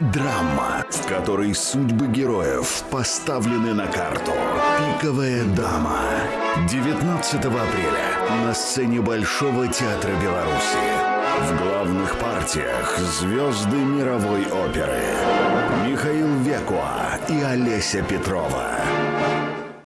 Драма, в которой судьбы героев поставлены на карту. «Пиковая дама». 19 апреля на сцене Большого театра Беларуси. В главных партиях звезды мировой оперы. Михаил Векуа и Олеся Петрова.